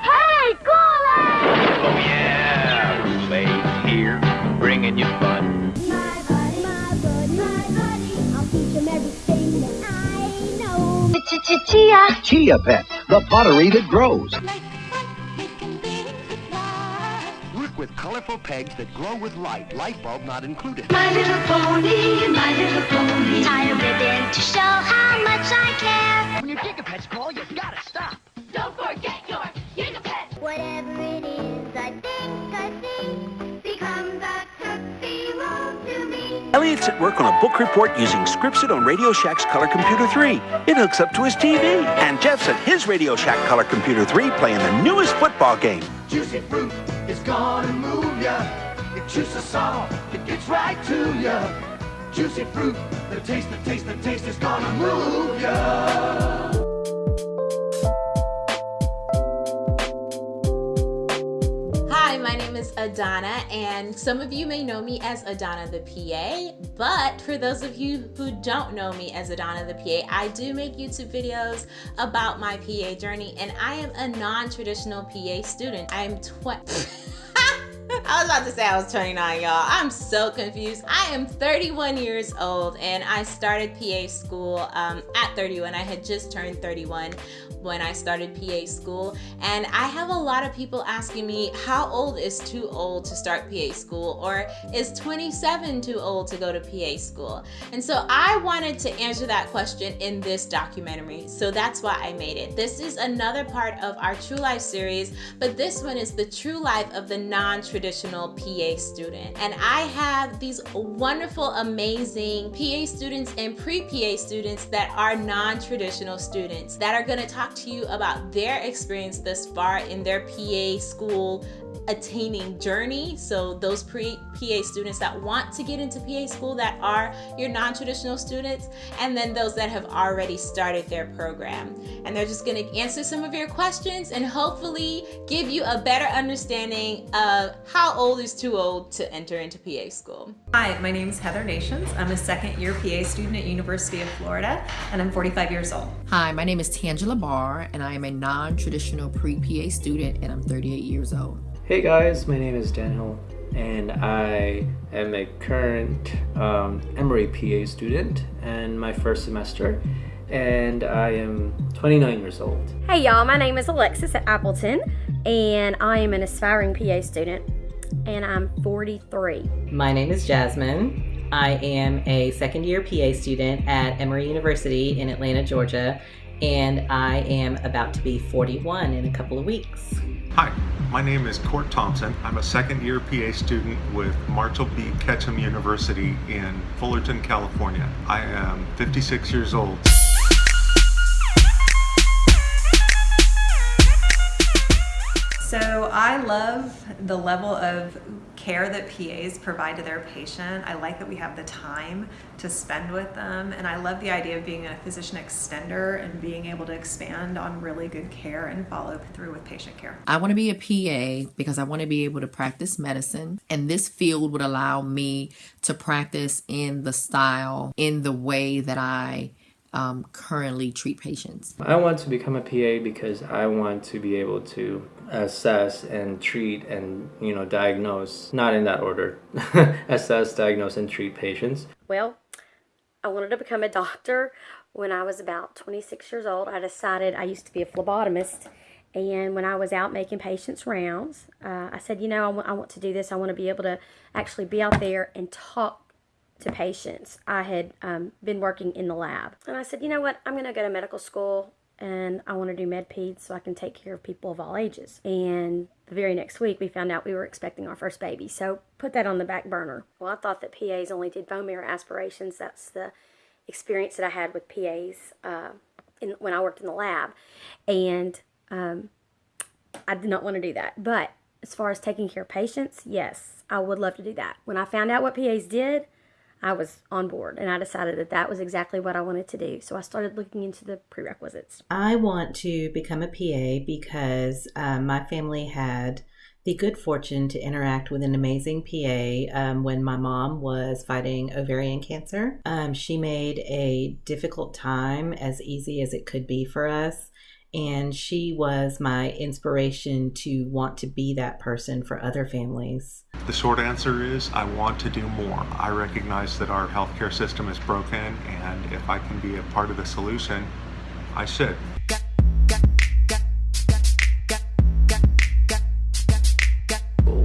Hey, Gully! Oh yeah, Kool-Aid here, bringing you fun. My buddy, my buddy, my buddy. I'll teach him everything that I know. Chia. Chia Pet, the pottery that grows. Work with colorful pegs that glow with light. Light bulb not included. My little pony, my little pony. Tie a ribbon to show how much I care. When your gigapets call, you gotta Elliot's at work on a book report using Scripsit on Radio Shack's Color Computer 3. It hooks up to his TV. And Jeff's at his Radio Shack Color Computer 3 playing the newest football game. Juicy fruit is gonna move ya. It juices soft, it gets right to ya. Juicy fruit, the taste, the taste, the taste is gonna move ya. Is Adana, and some of you may know me as Adana the PA. But for those of you who don't know me as Adana the PA, I do make YouTube videos about my PA journey, and I am a non traditional PA student. I am 20. I was about to say I was 29, y'all. I'm so confused. I am 31 years old and I started PA school um, at 31. I had just turned 31 when I started PA school. And I have a lot of people asking me, how old is too old to start PA school? Or is 27 too old to go to PA school? And so I wanted to answer that question in this documentary. So that's why I made it. This is another part of our True Life series, but this one is the true life of the non traditional PA student. And I have these wonderful, amazing PA students and pre PA students that are non traditional students that are going to talk to you about their experience thus far in their PA school attaining journey. So those pre PA students that want to get into PA school that are your non-traditional students, and then those that have already started their program. And they're just gonna answer some of your questions and hopefully give you a better understanding of how old is too old to enter into PA school. Hi, my name is Heather Nations. I'm a second year PA student at University of Florida, and I'm 45 years old. Hi, my name is Tangela Barr, and I am a non-traditional pre-PA student, and I'm 38 years old. Hey guys, my name is Daniel, and I am a current um, Emory PA student and my first semester, and I am 29 years old. Hey y'all, my name is Alexis at Appleton, and I am an aspiring PA student, and I'm 43. My name is Jasmine. I am a second year PA student at Emory University in Atlanta, Georgia, and I am about to be 41 in a couple of weeks. Hi, my name is Court Thompson. I'm a second year PA student with Marshall B. Ketchum University in Fullerton, California. I am 56 years old. So I love the level of care that PAs provide to their patient. I like that we have the time to spend with them, and I love the idea of being a physician extender and being able to expand on really good care and follow through with patient care. I want to be a PA because I want to be able to practice medicine, and this field would allow me to practice in the style, in the way that I um, currently treat patients. I want to become a PA because I want to be able to assess and treat and you know diagnose not in that order assess diagnose and treat patients Well, I wanted to become a doctor when I was about 26 years old. I decided I used to be a phlebotomist. And when I was out making patients' rounds, uh, I said, you know, I I want to do this. I want to be able to actually be out there and talk to patients. I had um, been working in the lab. And I said, you know what? I'm going to go to medical school and I want to do med peds so I can take care of people of all ages. And the very next week, we found out we were expecting our first baby. So put that on the back burner. Well, I thought that PAs only did bone marrow aspirations. That's the experience that I had with PAs uh, in, when I worked in the lab. And um, I did not want to do that. But as far as taking care of patients, yes, I would love to do that. When I found out what PAs did, I was on board and I decided that that was exactly what I wanted to do. So I started looking into the prerequisites. I want to become a PA because um, my family had the good fortune to interact with an amazing PA um, when my mom was fighting ovarian cancer. Um, she made a difficult time as easy as it could be for us. And she was my inspiration to want to be that person for other families. The short answer is I want to do more. I recognize that our healthcare system is broken, and if I can be a part of the solution, I should.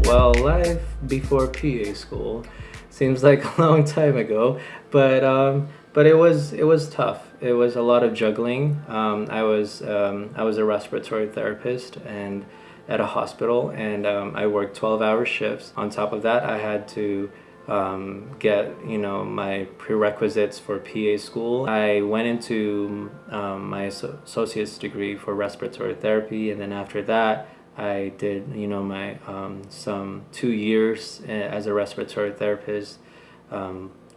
Well, life before PA school seems like a long time ago, but um, but it was it was tough. It was a lot of juggling. Um, I was um, I was a respiratory therapist and at a hospital, and um, I worked twelve hour shifts. On top of that, I had to um, get you know my prerequisites for PA school. I went into um, my associate's degree for respiratory therapy, and then after that. I did, you know, my um, some two years eh, as a respiratory therapist,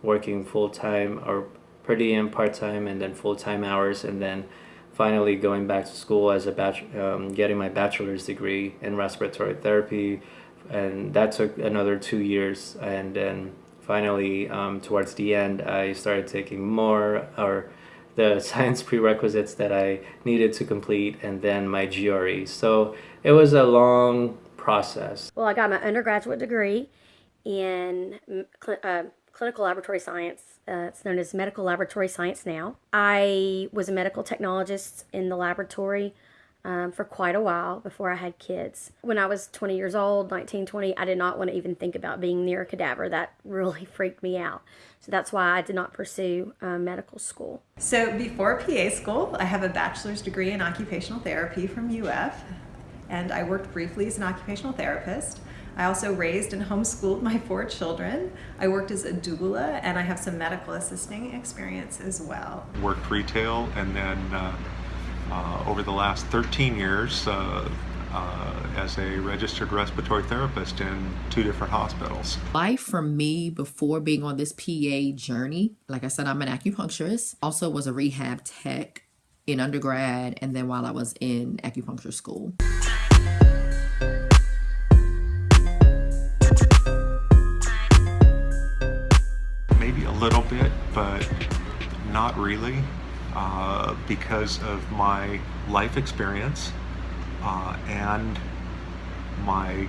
working full time or per diem, part time, and then full time hours, and then finally going back to school as a batch, um, getting my bachelor's degree in respiratory therapy, and that took another two years, and then finally um, towards the end, I started taking more or the science prerequisites that I needed to complete, and then my GRE. So it was a long process. Well, I got my undergraduate degree in uh, clinical laboratory science. Uh, it's known as medical laboratory science now. I was a medical technologist in the laboratory um, for quite a while before I had kids. When I was 20 years old, 19, 20, I did not want to even think about being near a cadaver. That really freaked me out. So that's why I did not pursue uh, medical school. So before PA school, I have a bachelor's degree in occupational therapy from UF and I worked briefly as an occupational therapist. I also raised and homeschooled my four children. I worked as a doula, and I have some medical assisting experience as well. Worked retail, and then uh, uh, over the last 13 years, uh, uh, as a registered respiratory therapist in two different hospitals. Life for me before being on this PA journey, like I said, I'm an acupuncturist, also was a rehab tech in undergrad, and then while I was in acupuncture school. Little bit, but not really, uh, because of my life experience uh, and my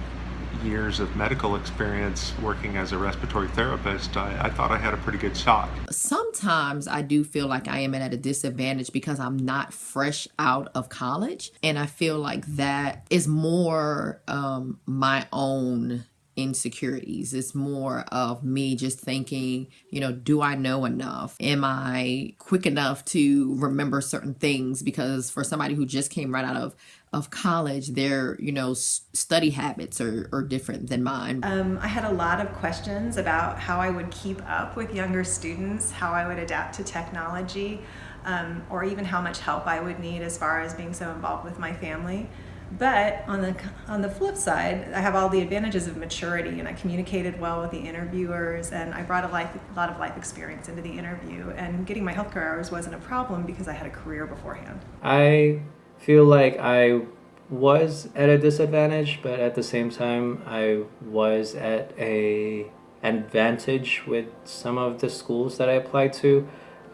years of medical experience working as a respiratory therapist, I, I, thought I had a pretty good shot. Sometimes I do feel like I am at a disadvantage because I'm not fresh out of college. And I feel like that is more um, my own insecurities. It's more of me just thinking, you know, do I know enough? Am I quick enough to remember certain things? Because for somebody who just came right out of of college, their you know study habits are, are different than mine. Um, I had a lot of questions about how I would keep up with younger students, how I would adapt to technology, um, or even how much help I would need as far as being so involved with my family. But on the on the flip side, I have all the advantages of maturity, and I communicated well with the interviewers, and I brought a life a lot of life experience into the interview. And getting my healthcare hours wasn't a problem because I had a career beforehand. I feel like I was at a disadvantage, but at the same time, I was at a advantage with some of the schools that I applied to.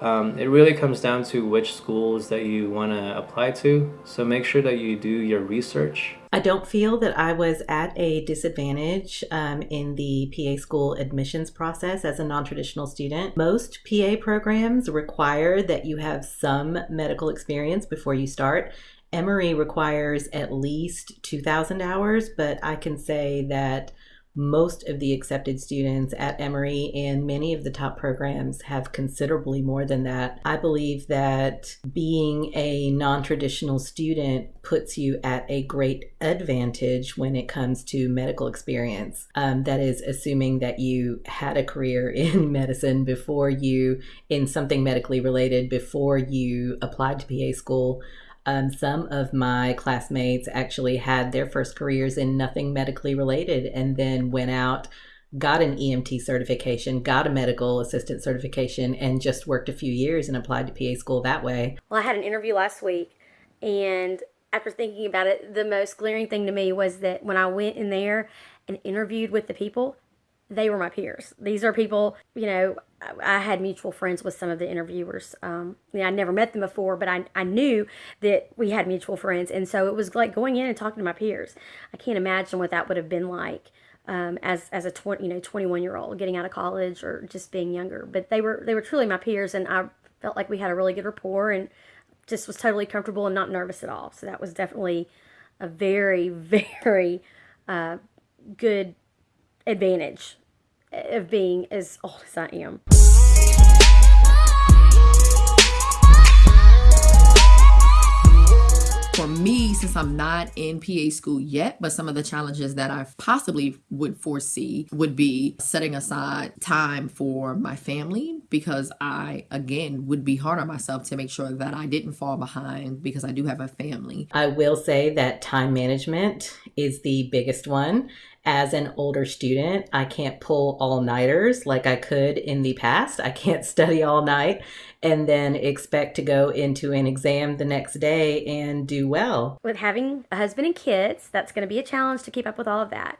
Um, it really comes down to which schools that you want to apply to. So make sure that you do your research. I don't feel that I was at a disadvantage um, in the PA school admissions process as a non traditional student. Most PA programs require that you have some medical experience before you start. Emory requires at least 2,000 hours, but I can say that most of the accepted students at Emory and many of the top programs have considerably more than that. I believe that being a non traditional student puts you at a great advantage when it comes to medical experience. Um, that is, assuming that you had a career in medicine before you, in something medically related, before you applied to PA school um, some of my classmates actually had their first careers in nothing medically related and then went out, got an EMT certification, got a medical assistant certification, and just worked a few years and applied to PA school that way. Well, I had an interview last week and after thinking about it, the most glaring thing to me was that when I went in there and interviewed with the people, they were my peers. These are people, you know, I had mutual friends with some of the interviewers. Um, you know, I never met them before, but I, I knew that we had mutual friends. And so it was like going in and talking to my peers. I can't imagine what that would have been like um, as, as a 20, you know, 21 year old getting out of college or just being younger. But they were, they were truly my peers. And I felt like we had a really good rapport and just was totally comfortable and not nervous at all. So that was definitely a very, very uh, good advantage of being as old as I am. For me, since I'm not in PA school yet, but some of the challenges that I possibly would foresee would be setting aside time for my family because I, again, would be hard on myself to make sure that I didn't fall behind because I do have a family. I will say that time management is the biggest one as an older student, I can't pull all nighters like I could in the past. I can't study all night and then expect to go into an exam the next day and do well. With having a husband and kids, that's going to be a challenge to keep up with all of that.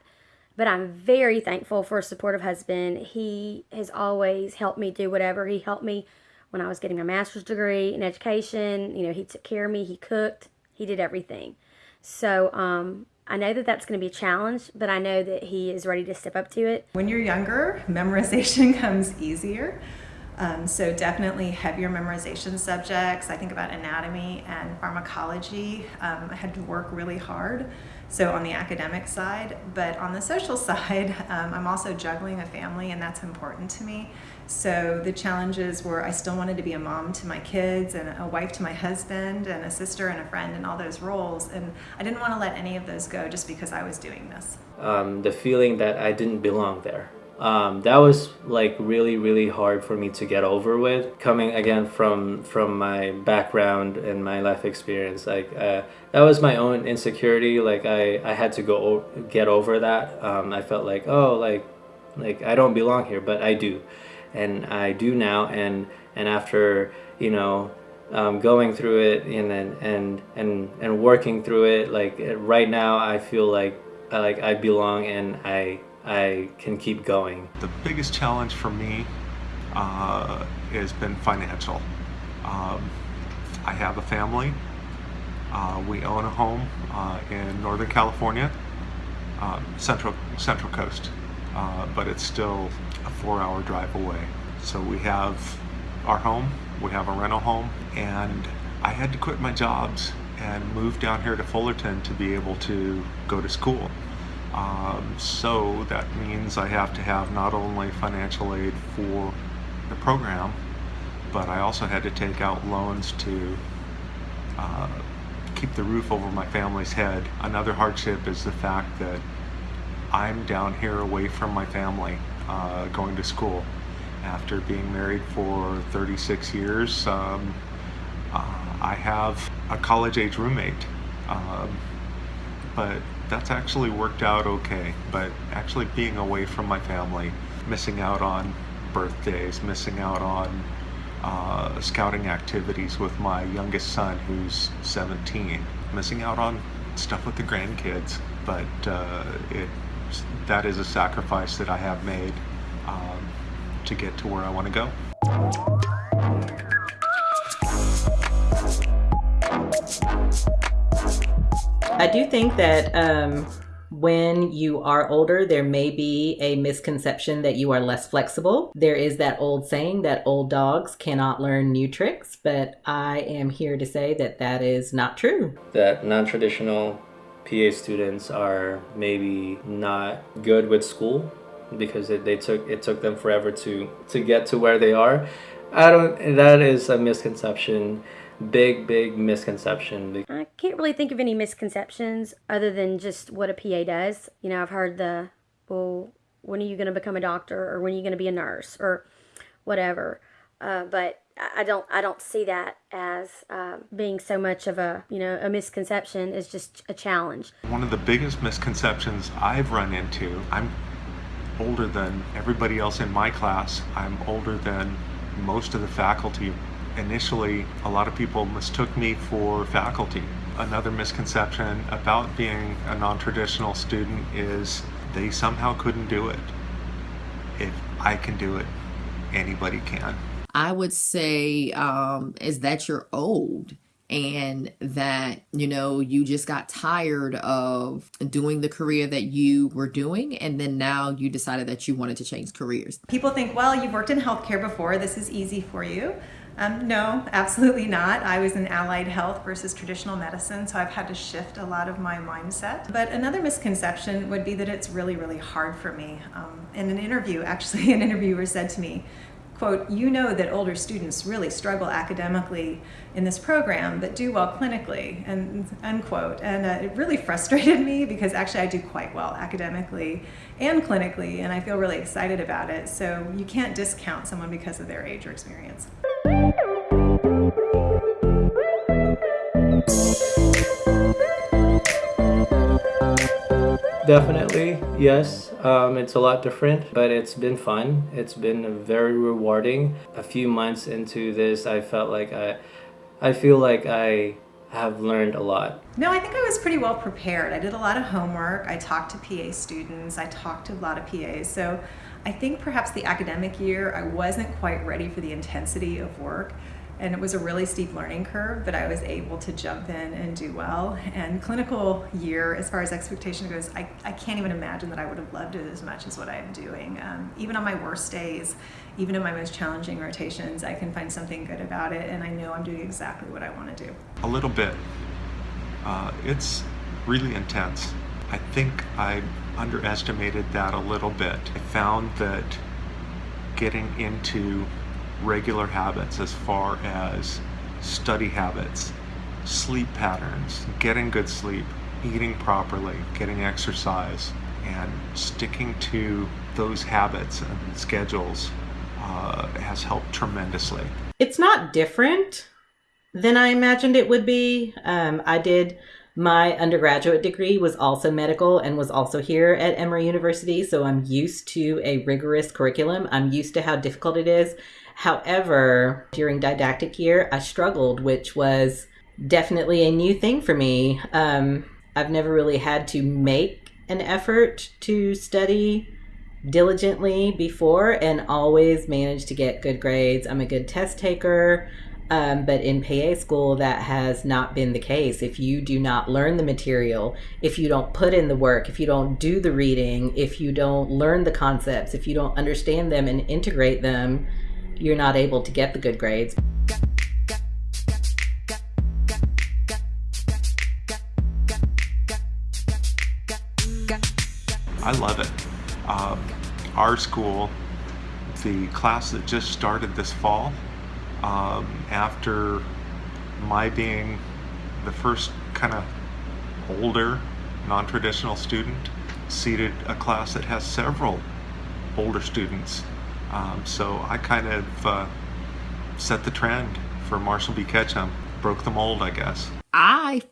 But I'm very thankful for a supportive husband. He has always helped me do whatever. He helped me when I was getting my master's degree in education. You know, he took care of me, he cooked, he did everything. So um, I know that that's going to be a challenge, but I know that he is ready to step up to it. When you're younger, memorization comes easier. Um, so definitely heavier memorization subjects. I think about anatomy and pharmacology. Um, I had to work really hard. So on the academic side, but on the social side, um, I'm also juggling a family and that's important to me. So the challenges were I still wanted to be a mom to my kids and a wife to my husband and a sister and a friend and all those roles. And I didn't want to let any of those go just because I was doing this. Um, the feeling that I didn't belong there. Um, that was like really really hard for me to get over with coming again from from my background and my life experience like uh, that was my own insecurity like I, I had to go get over that um, I felt like oh like like I don't belong here but I do and I do now and and after you know um, going through it and and and and working through it like right now I feel like like I belong and I I can keep going. The biggest challenge for me uh, has been financial. Um, I have a family. Uh, we own a home uh, in Northern California, um, Central Central Coast, uh, but it's still a four-hour drive away. So we have our home, we have a rental home, and I had to quit my jobs and move down here to Fullerton to be able to go to school. Um, so that means I have to have not only financial aid for the program, but I also had to take out loans to uh, keep the roof over my family's head. Another hardship is the fact that I'm down here away from my family uh, going to school. After being married for 36 years, um, uh, I have a college age roommate. Um, but that's actually worked out okay. But actually being away from my family, missing out on birthdays, missing out on uh, scouting activities with my youngest son who's 17, missing out on stuff with the grandkids. But uh, it that is a sacrifice that I have made um, to get to where I want to go. I do think that um, when you are older, there may be a misconception that you are less flexible. There is that old saying that old dogs cannot learn new tricks, but I am here to say that that is not true. That non traditional PA students are maybe not good with school because it, they took it took them forever to to get to where they are. I don't. That is a misconception big, big misconception. I can't really think of any misconceptions other than just what a PA does. You know, I've heard the, well, when are you going to become a doctor or when are you going to be a nurse or whatever. Uh, but I don't I don't see that as uh, being so much of a you know a misconception. It's just a challenge. One of the biggest misconceptions I've run into. I'm older than everybody else in my class. I'm older than most of the faculty initially a lot of people mistook me for faculty Another misconception about being a non-traditional student is they somehow couldn't do it. If I can do it, anybody can. I would say um, is that you're old and that you know you just got tired of doing the career that you were doing and then now you decided that you wanted to change careers. People think well you've worked in healthcare before. This is easy for you. Um, no absolutely not. I was in allied health versus traditional medicine so i've had to shift a lot of my mindset. But another misconception would be that it's really really hard for me. Um, in an interview actually an interviewer said to me quote, you know that older students really struggle academically in this program, but do well clinically, and unquote. And uh, it really frustrated me because actually I do quite well academically and clinically, and I feel really excited about it. So you can't discount someone because of their age or experience. Definitely, yes. Um, it's a lot different, but it's been fun. It's been very rewarding. A few months into this, I felt like I, I feel like I have learned a lot. No, I think I was pretty well prepared. I did a lot of homework. I talked to PA students. I talked to a lot of PAs. So I think perhaps the academic year, I wasn't quite ready for the intensity of work and it was a really steep learning curve, but I was able to jump in and do well. And clinical year, as far as expectation goes, I, I can't even imagine that I would have loved it as much as what I'm doing. Um, even on my worst days, even in my most challenging rotations, I can find something good about it, and I know I'm doing exactly what I want to do. A little bit. Uh, it's really intense. I think I underestimated that a little bit. I found that getting into regular habits as far as study habits, sleep patterns, getting good sleep, eating properly, getting exercise, and sticking to those habits and schedules uh, has helped tremendously. It's not different than I imagined it would be. Um, I did my undergraduate degree was also medical and was also here at Emory University, so I'm used to a rigorous curriculum. I'm used to how difficult it is. However, during didactic year, I struggled, which was definitely a new thing for me. Um, I've never really had to make an effort to study diligently before and always managed to get good grades. I'm a good test taker. Um, but in PA school, that has not been the case. If you do not learn the material, if you don't put in the work, if you don't do the reading, if you don't learn the concepts, if you don't understand them and integrate them, you're not able to get the good grades. I love it. Um, our school, the class that just started this fall, um, after my being the first kind of older non-traditional student, seated a class that has several older students um, so I kind of uh, set the trend for Marshall B. Ketchum, broke the mold, I guess. I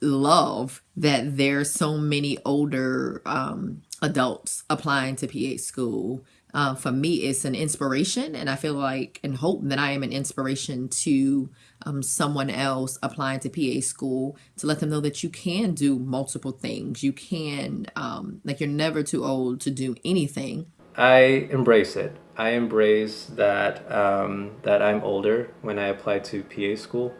love that there's so many older um, adults applying to PA school. Uh, for me, it's an inspiration, and I feel like and hope that I am an inspiration to um, someone else applying to PA school to let them know that you can do multiple things. You can, um, like, you're never too old to do anything. I embrace it. I embrace that um, that I'm older when I apply to PA school.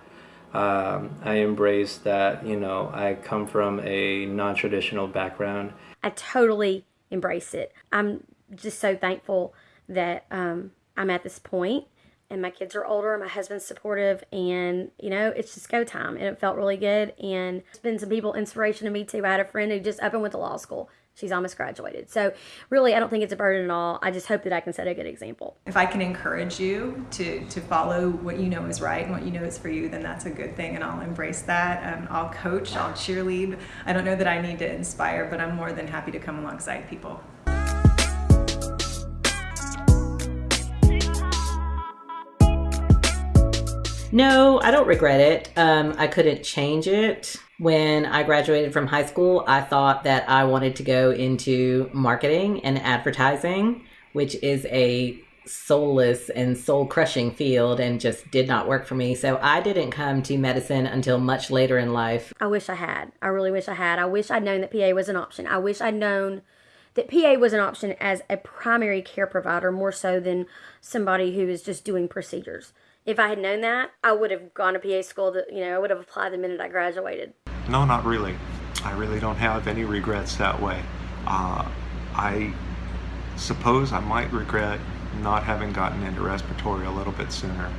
Um, I embrace that you know I come from a non-traditional background. I totally embrace it. I'm just so thankful that um, I'm at this point and my kids are older and my husband's supportive and you know it's just go time and it felt really good and it's been some people inspiration to me too i had a friend who just up and went to law school she's almost graduated. So really, I don't think it's a burden at all. I just hope that I can set a good example. If I can encourage you to, to follow what you know is right and what you know is for you, then that's a good thing, and I'll embrace that. Um, I'll coach, I'll cheerlead. I don't know that I need to inspire, but I'm more than happy to come alongside people. No, I don't regret it. Um, I couldn't change it. When I graduated from high school, I thought that I wanted to go into marketing and advertising, which is a soulless and soul crushing field and just did not work for me. So I didn't come to medicine until much later in life. I wish I had. I really wish I had. I wish I'd known that PA was an option. I wish I'd known that PA was an option as a primary care provider more so than somebody who is just doing procedures. If I had known that, I would have gone to PA school. To, you know, I would have applied the minute I graduated. No, not really. I really don't have any regrets that way. Uh, I suppose I might regret not having gotten into respiratory a little bit sooner.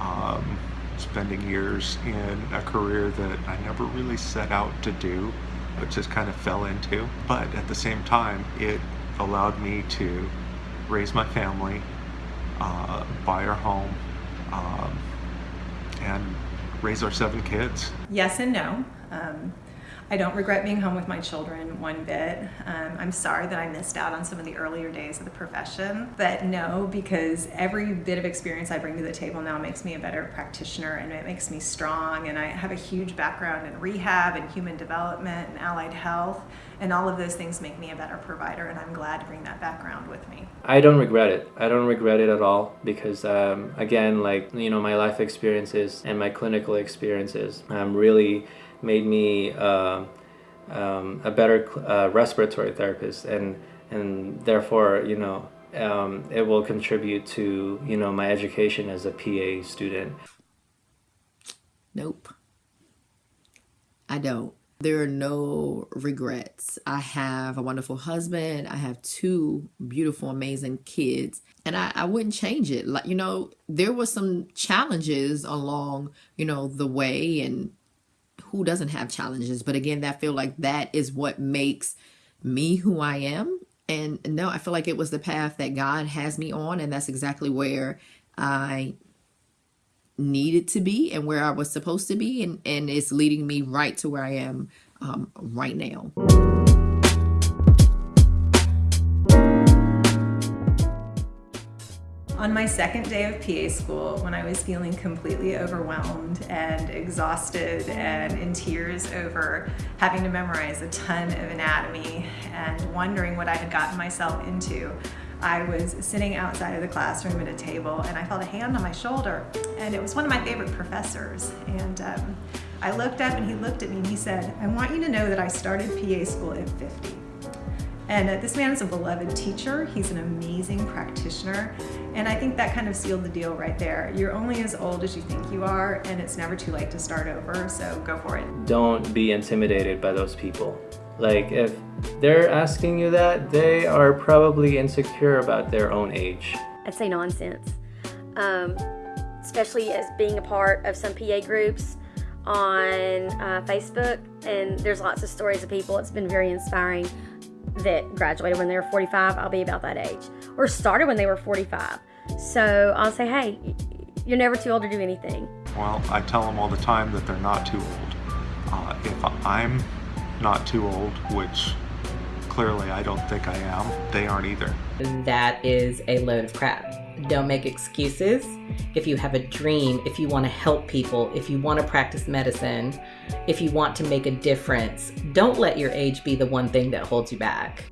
Um, spending years in a career that I never really set out to do, but just kind of fell into. But at the same time, it allowed me to raise my family, uh, buy our home, um, and raise our seven kids. Yes and no. Um, I don't regret being home with my children one bit. Um, I'm sorry that I missed out on some of the earlier days of the profession, but no, because every bit of experience I bring to the table now makes me a better practitioner and it makes me strong. And I have a huge background in rehab and human development and allied health, and all of those things make me a better provider. And I'm glad to bring that background with me. I don't regret it. I don't regret it at all because, um, again, like you know, my life experiences and my clinical experiences um, really made me uh, um, a better uh, respiratory therapist and and therefore you know um, it will contribute to you know my education as a PA student. Nope. I don't. There are no regrets. I have a wonderful husband. I have two beautiful, amazing kids. And I, I wouldn't change it. Like, you know, there were some challenges along, you know, the way and who doesn't have challenges but again that feel like that is what makes me who i am. And no i feel like it was the path that god has me on and that's exactly where i needed to be and where i was supposed to be and and it's leading me right to where i am um, right now On my second day of PA school, when I was feeling completely overwhelmed and exhausted and in tears over having to memorize a ton of anatomy and wondering what I had gotten myself into, I was sitting outside of the classroom at a table and I felt a hand on my shoulder and it was one of my favorite professors and um, I looked up and he looked at me and he said, I want you to know that I started PA school at 50. And uh, this man is a beloved teacher. He's an amazing practitioner. And I think that kind of sealed the deal right there. You're only as old as you think you are, and it's never too late to start over, so go for it. Don't be intimidated by those people. Like, if they're asking you that, they are probably insecure about their own age. I'd say nonsense. Um, especially as being a part of some PA groups on uh, Facebook, and there's lots of stories of people. It's been very inspiring that graduated when they were 45, I'll be about that age, or started when they were 45. So I'll say, hey, you're never too old to do anything. Well, I tell them all the time that they're not too old. Uh, if I'm not too old, which clearly I don't think I am, they aren't either. That is a load of crap. Don't make excuses. If you have a dream, if you want to help people, if you want to practice medicine, if you want to make a difference, don't let your age be the one thing that holds you back.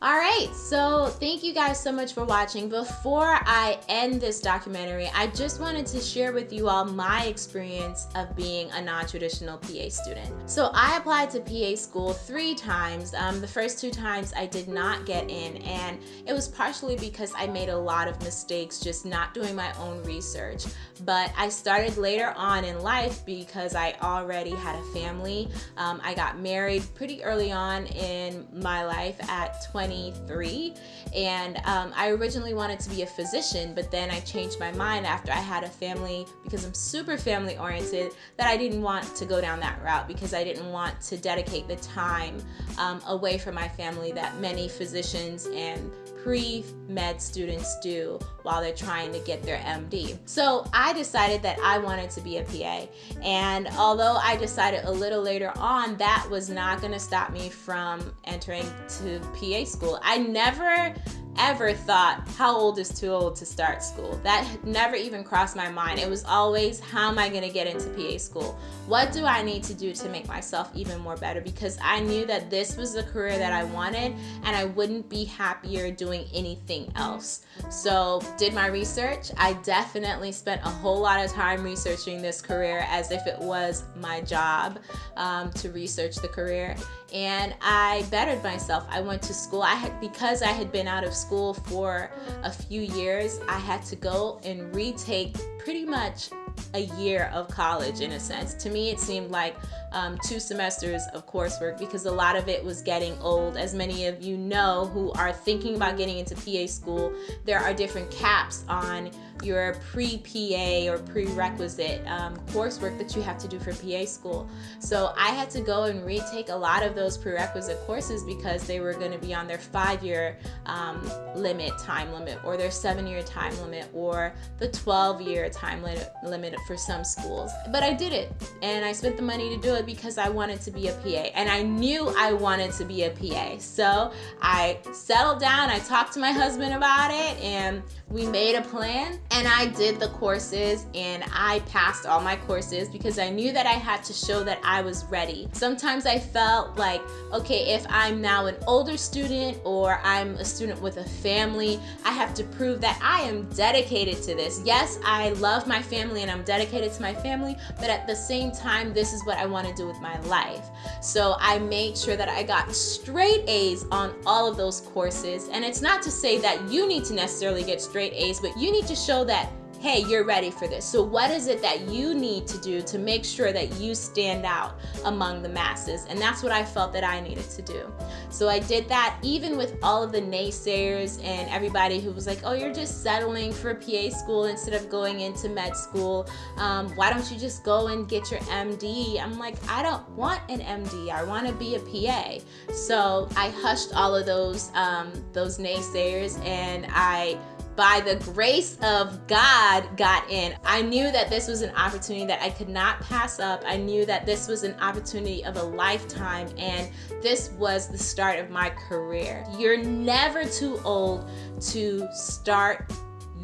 All right, so thank you guys so much for watching. Before I end this documentary, I just wanted to share with you all my experience of being a non-traditional PA student. So I applied to PA school three times. Um, the first two times I did not get in and it was partially because I made a lot of mistakes just not doing my own research. But I started later on in life because I already had a family. Um, I got married pretty early on in my life at 23 and um, I originally wanted to be a physician but then I changed my mind after I had a family because I'm super family oriented that I didn't want to go down that route because I didn't want to dedicate the time um, away from my family that many physicians and pre-med students do while they're trying to get their MD. So I decided that I wanted to be a PA and although I decided a little later on that was not going to stop me from entering to PA school. I never ever thought, how old is too old to start school? That never even crossed my mind. It was always, how am I going to get into PA school? What do I need to do to make myself even more better? Because I knew that this was the career that I wanted and I wouldn't be happier doing anything else. So, did my research. I definitely spent a whole lot of time researching this career as if it was my job um, to research the career and I bettered myself. I went to school. I had because I had been out of school for a few years, I had to go and retake pretty much a year of college in a sense. To me, it seemed like um, two semesters of coursework because a lot of it was getting old. As many of you know who are thinking about getting into PA school, there are different caps on your pre-PA or prerequisite um, coursework that you have to do for PA school. So I had to go and retake a lot of those prerequisite courses because they were going to be on their five-year um, limit, time limit, or their seven-year time limit, or the 12-year time limit for some schools. But I did it, and I spent the money to do it because I wanted to be a PA, and I knew I wanted to be a PA. So I settled down, I talked to my husband about it, and we made a plan and I did the courses and I passed all my courses because I knew that I had to show that I was ready. Sometimes I felt like, okay, if I'm now an older student or I'm a student with a family, I have to prove that I am dedicated to this. Yes, I love my family and I'm dedicated to my family, but at the same time, this is what I want to do with my life. So I made sure that I got straight A's on all of those courses. And it's not to say that you need to necessarily get straight A's, but you need to show that hey, you're ready for this. So what is it that you need to do to make sure that you stand out among the masses? And that's what I felt that I needed to do. So I did that even with all of the naysayers and everybody who was like, oh, you're just settling for PA school instead of going into med school. Um, why don't you just go and get your MD? I'm like, I don't want an MD. I want to be a PA. So I hushed all of those, um, those naysayers and I by the grace of God got in. I knew that this was an opportunity that I could not pass up. I knew that this was an opportunity of a lifetime and this was the start of my career. You're never too old to start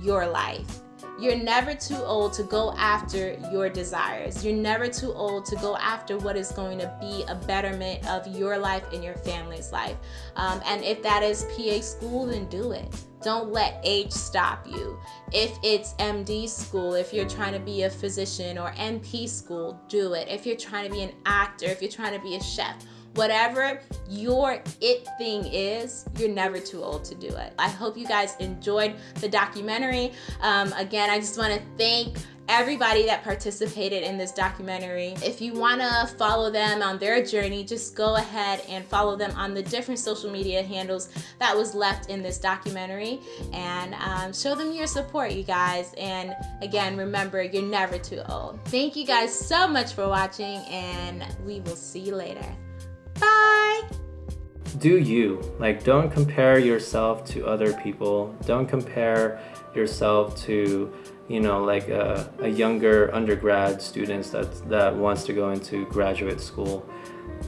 your life. You're never too old to go after your desires. You're never too old to go after what is going to be a betterment of your life and your family's life. Um, and if that is PA school, then do it. Don't let age stop you. If it's MD school, if you're trying to be a physician or NP school, do it. If you're trying to be an actor, if you're trying to be a chef, whatever your it thing is, you're never too old to do it. I hope you guys enjoyed the documentary. Um, again, I just want to thank everybody that participated in this documentary. If you want to follow them on their journey, just go ahead and follow them on the different social media handles that was left in this documentary and um, show them your support, you guys. And again, remember, you're never too old. Thank you guys so much for watching and we will see you later. Bye! Do you. Like, don't compare yourself to other people. Don't compare yourself to you know, like a, a younger undergrad students that, that wants to go into graduate school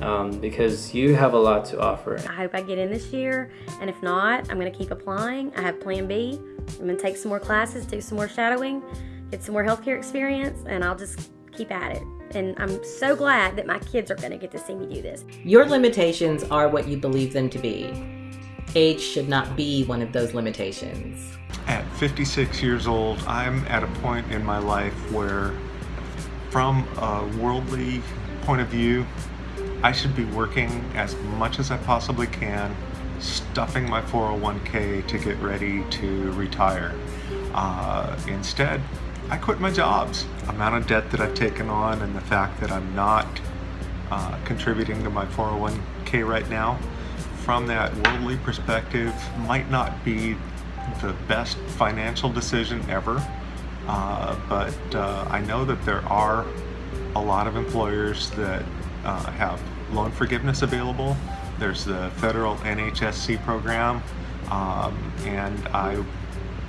um, because you have a lot to offer. I hope I get in this year, and if not, I'm going to keep applying. I have plan B. I'm going to take some more classes, do some more shadowing, get some more healthcare experience, and I'll just keep at it. And I'm so glad that my kids are going to get to see me do this. Your limitations are what you believe them to be. Age should not be one of those limitations. At 56 years old, I'm at a point in my life where, from a worldly point of view, I should be working as much as I possibly can, stuffing my 401k to get ready to retire. Uh, instead, I quit my jobs. Amount of debt that I've taken on and the fact that I'm not uh, contributing to my 401k right now, from that worldly perspective, might not be the best financial decision ever, uh, but uh, I know that there are a lot of employers that uh, have loan forgiveness available. There's the federal NHSC program, um, and I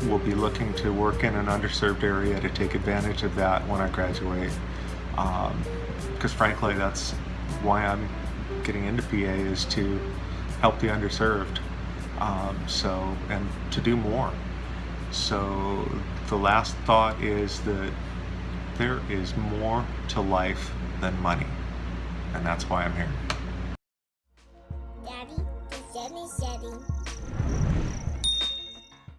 will be looking to work in an underserved area to take advantage of that when I graduate. Because um, frankly, that's why I'm getting into PA is to help the underserved. Um, so, and to do more. So, the last thought is that there is more to life than money, and that's why I'm here.